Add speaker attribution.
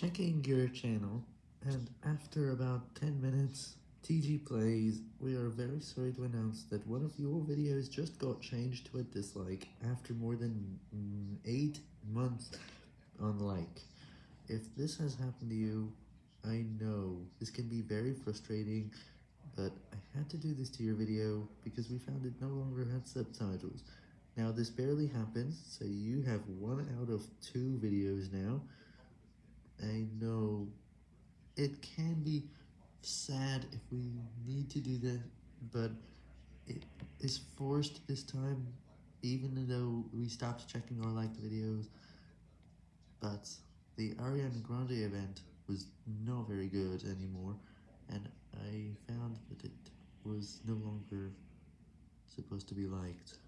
Speaker 1: checking your channel, and after about 10 minutes, TG Plays, we are very sorry to announce that one of your videos just got changed to a dislike after more than mm, 8 months on like. If this has happened to you, I know this can be very frustrating, but I had to do this to your video because we found it no longer had subtitles. Now this barely happens, so you have one out of two videos now. I know it can be sad if we need to do that, but it is forced this time, even though we stopped checking our liked videos. But the Ariana Grande event was not very good anymore, and I found that it was no longer supposed to be liked.